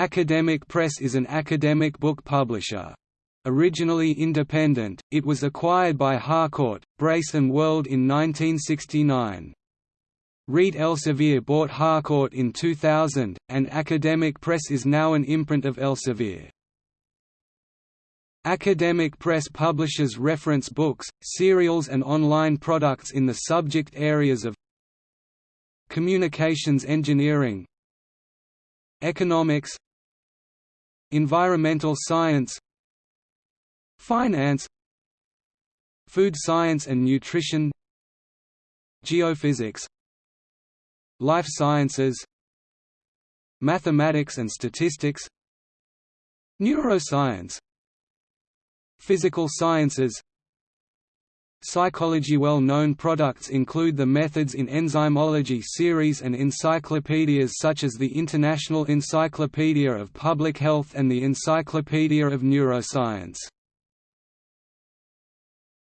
Academic Press is an academic book publisher. Originally independent, it was acquired by Harcourt, Brace and World in 1969. Reed Elsevier bought Harcourt in 2000, and Academic Press is now an imprint of Elsevier. Academic Press publishes reference books, serials and online products in the subject areas of Communications engineering Economics Environmental science Finance Food science and nutrition Geophysics Life sciences Mathematics and statistics Neuroscience Physical sciences Psychology Well-known products include the Methods in Enzymology series and encyclopedias such as the International Encyclopedia of Public Health and the Encyclopedia of Neuroscience